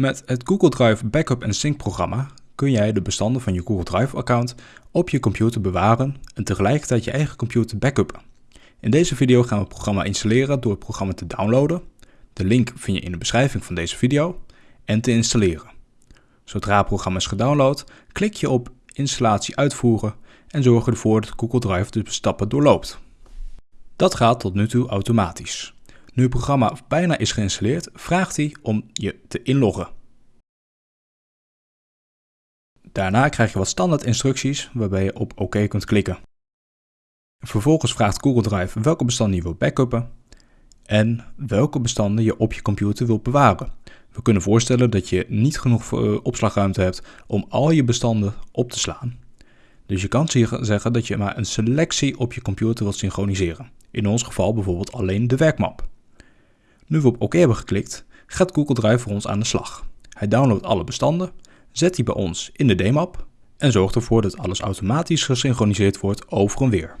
Met het Google Drive Backup en Sync programma kun jij de bestanden van je Google Drive account op je computer bewaren en tegelijkertijd je eigen computer backuppen. In deze video gaan we het programma installeren door het programma te downloaden. De link vind je in de beschrijving van deze video en te installeren. Zodra het programma is gedownload, klik je op installatie uitvoeren en zorg ervoor dat Google Drive de stappen doorloopt. Dat gaat tot nu toe automatisch. Nu het programma bijna is geïnstalleerd, vraagt hij om je te inloggen. Daarna krijg je wat standaard instructies waarbij je op OK kunt klikken. Vervolgens vraagt Google Drive welke bestanden je wilt backuppen en welke bestanden je op je computer wilt bewaren. We kunnen voorstellen dat je niet genoeg eh, opslagruimte hebt om al je bestanden op te slaan. Dus je kan zeggen dat je maar een selectie op je computer wilt synchroniseren. In ons geval bijvoorbeeld alleen de werkmap. Nu we op OK hebben geklikt, gaat Google Drive voor ons aan de slag. Hij downloadt alle bestanden, zet die bij ons in de D-map en zorgt ervoor dat alles automatisch gesynchroniseerd wordt over en weer.